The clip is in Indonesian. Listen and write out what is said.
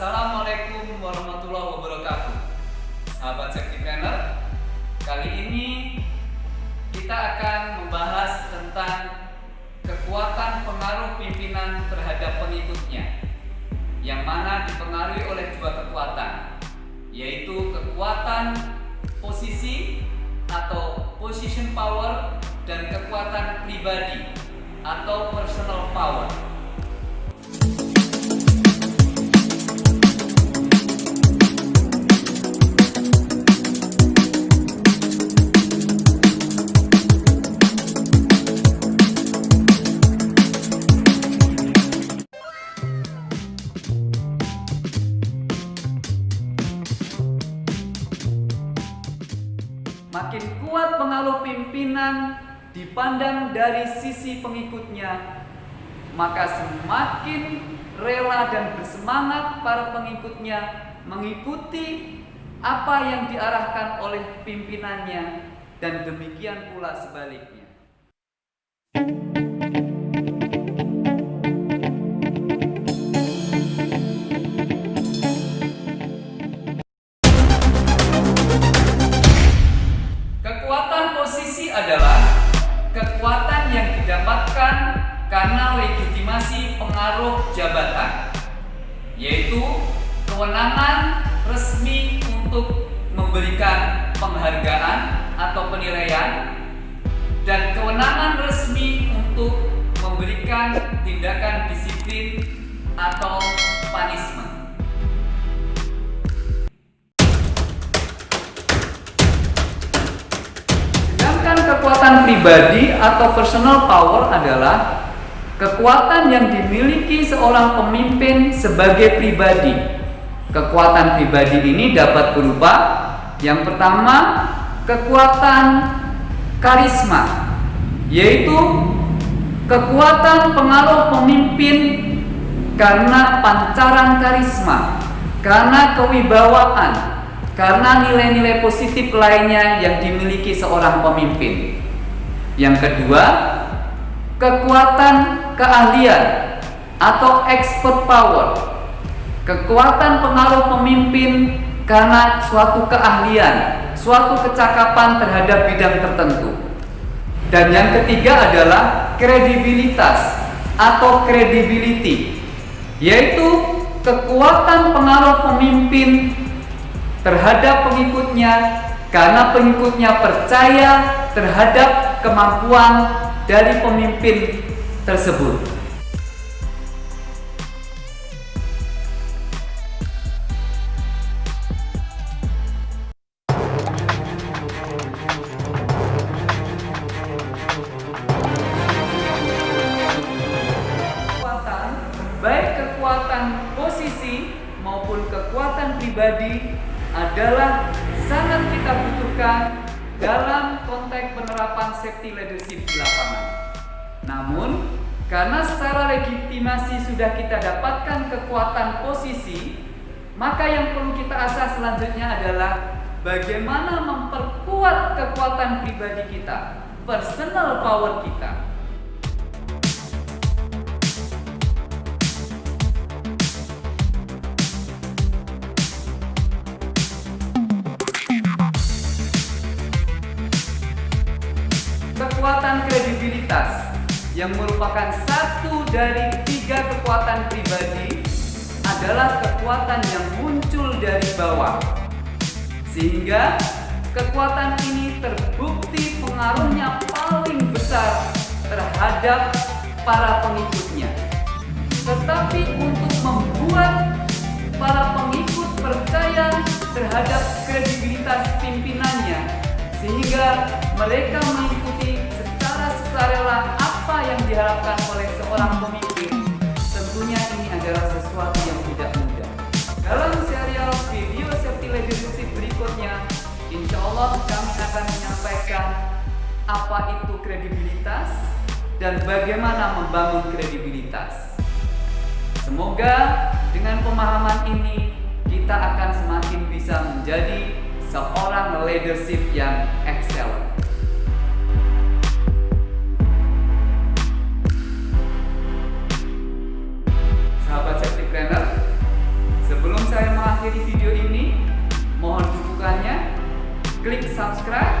Assalamualaikum warahmatullahi wabarakatuh. Sahabat Safety Planner Kali ini kita akan membahas tentang kekuatan pengaruh pimpinan terhadap pengikutnya yang mana dipengaruhi oleh dua kekuatan yaitu kekuatan posisi atau position power dan kekuatan pribadi atau personal power Makin kuat pengaruh pimpinan dipandang dari sisi pengikutnya, maka semakin rela dan bersemangat para pengikutnya mengikuti apa yang diarahkan oleh pimpinannya dan demikian pula sebaliknya. Jabatan, yaitu kewenangan resmi untuk memberikan penghargaan atau penilaian dan kewenangan resmi untuk memberikan tindakan disiplin atau punishment. kekuatan pribadi atau personal power adalah kekuatan yang dimiliki seorang pemimpin sebagai pribadi. Kekuatan pribadi ini dapat berupa yang pertama, kekuatan karisma, yaitu kekuatan pengaruh pemimpin karena pancaran karisma, karena kewibawaan, karena nilai-nilai positif lainnya yang dimiliki seorang pemimpin. Yang kedua, kekuatan keahlian atau expert power. Kekuatan pengaruh pemimpin karena suatu keahlian, suatu kecakapan terhadap bidang tertentu. Dan yang ketiga adalah kredibilitas atau credibility, yaitu kekuatan pengaruh pemimpin terhadap pengikutnya karena pengikutnya percaya terhadap kemampuan dari pemimpin tersebut. Kekuatan, baik kekuatan posisi maupun kekuatan pribadi adalah sangat kita butuhkan dalam konteks penerapan safety leadership di lapangan. Namun, karena secara legitimasi sudah kita dapatkan kekuatan posisi, maka yang perlu kita asah selanjutnya adalah bagaimana memperkuat kekuatan pribadi kita, personal power kita. kekuatan kredibilitas yang merupakan satu dari tiga kekuatan pribadi adalah kekuatan yang muncul dari bawah. Sehingga kekuatan ini terbukti pengaruhnya paling besar terhadap para pengikutnya. Tetapi untuk membuat para pengikut percaya terhadap kredibilitas pimpinannya sehingga mereka kredibilitas dan bagaimana membangun kredibilitas. Semoga dengan pemahaman ini kita akan semakin bisa menjadi seorang leadership yang excel. Sahabat safety planner, sebelum saya mengakhiri video ini, mohon dukungannya, klik subscribe